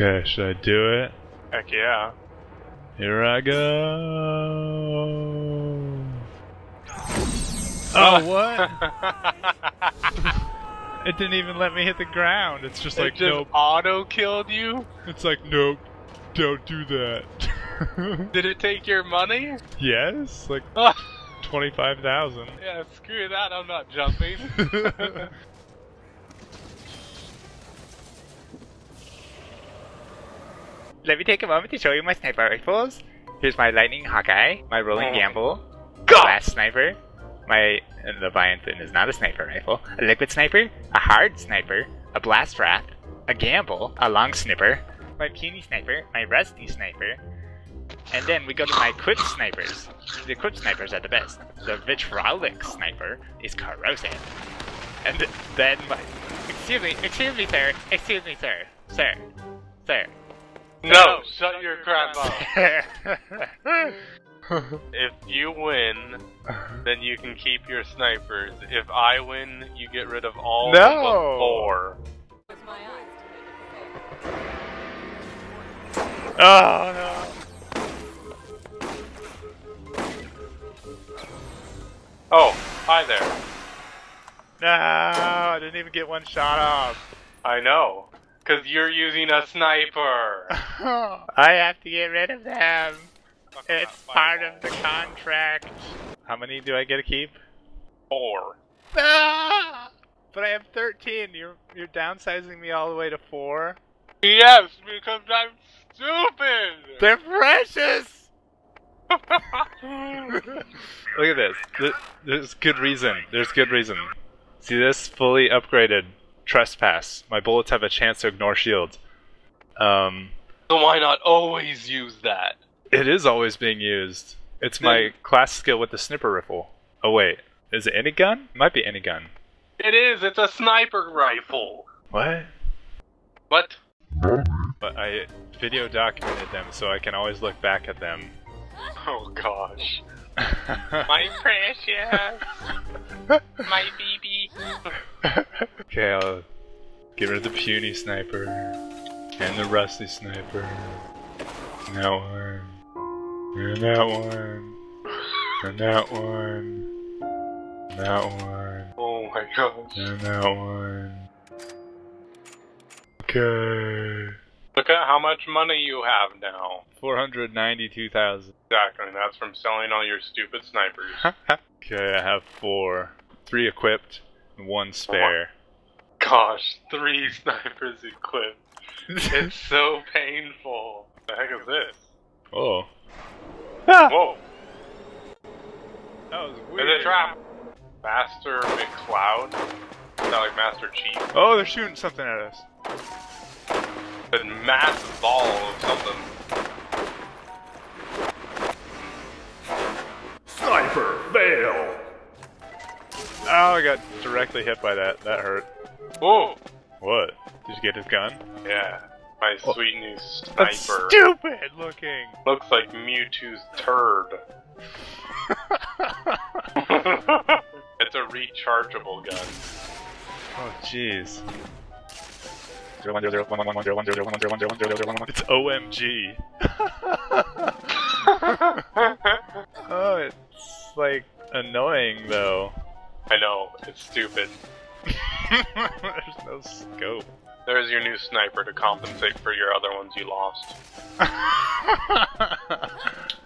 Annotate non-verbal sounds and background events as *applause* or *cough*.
Okay, should I do it? Heck yeah. Here I go. Oh, oh *laughs* what? it didn't even let me hit the ground. It's just it like, just nope. auto killed you? It's like, nope. Don't do that. *laughs* Did it take your money? yes, like *laughs* twenty five thousand. yeah, screw that, I'm not jumping. Let me take a moment to show you my sniper rifles. Here's my Lightning Hawkeye, my Rolling Oh. Gamble, God! Blast Sniper, my uh, Leviathan is not a sniper rifle, a Liquid Sniper, a Hard Sniper, a Blast Wrath, a Gamble, a Long Snipper, my Puny Sniper, my Rusty Sniper, and then we go to my Equipped Snipers. The Equipped Snipers are the best. The Vitriolic Sniper is corrosive. And then my... Excuse me, excuse me, sir, excuse me, sir, sir, sir. No, shut your crap up. *laughs* If you win, then you can keep your snipers. If I win, you get rid of all No. but four. oh no. Oh, hi there. No, I didn't even get one shot off. I know. Because you're using a sniper. *laughs* I have to get rid of them. It's part of the contract. How many do I get to keep? Four. Ah! But I have 13. You're you're downsizing me all the way to four. Yes, because I'm stupid! They're precious. *laughs* *laughs* Look at this. Th- There's good reason. There's good reason. See this fully upgraded trespass. My bullets have a chance to ignore shields. Um, so why not always use that? it is always being used. It's my class skill with the sniper rifle. Oh wait, is it any gun? It might be any gun. It is, it's a sniper rifle. What? What? But I video documented them so I can always look back at them. Oh gosh. *laughs* My precious. My baby. *laughs* okay, I'll get rid of the puny sniper and the rusty sniper. And that one. And that one. And that one. And that one. Oh my gosh. And that one. Okay. Look at how much money you have now. 492,000. Exactly, that's from selling all your stupid snipers. *laughs* okay, I have four. Three equipped, and one spare. Gosh, three *laughs* snipers equipped. It's *laughs* so painful. The heck is this? oh. Ah, Whoa, that was is weird. it a trap? Master McCloud? Is that like Master Chief? Oh, they're shooting something at us. A massive ball of something. Sniper, fail! Oh, I got directly hit by that. That hurt. Whoa! What? Did you get his gun? Yeah, my Oh. sweet new sniper. That's stupid looking. Looks like Mewtwo's turd. *laughs* it's a rechargeable gun. oh, jeez. It's OMG. *laughs* oh, it's like annoying though. I know, it's stupid. *laughs* There's no scope. There's your new sniper to compensate for your other ones you lost. *laughs*